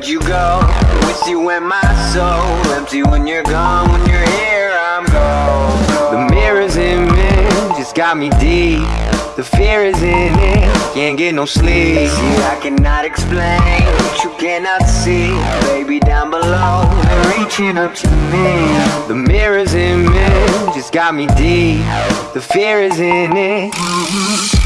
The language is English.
where'd you go? With you in my soul. Empty when you're gone, when you're here I'm gone. The mirrors in me. Just got me deep. The fear is in it, can't get no sleep. See, I cannot explain what you cannot see. Baby, down below, they're reaching up to me. The mirrors in me. Just got me deep. The fear is in it